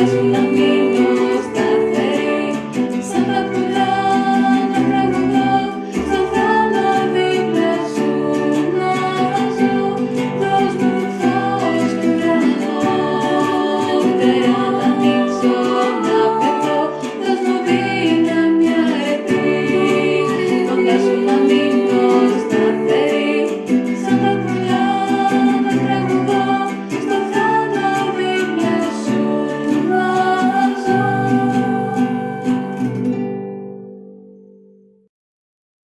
Gracias.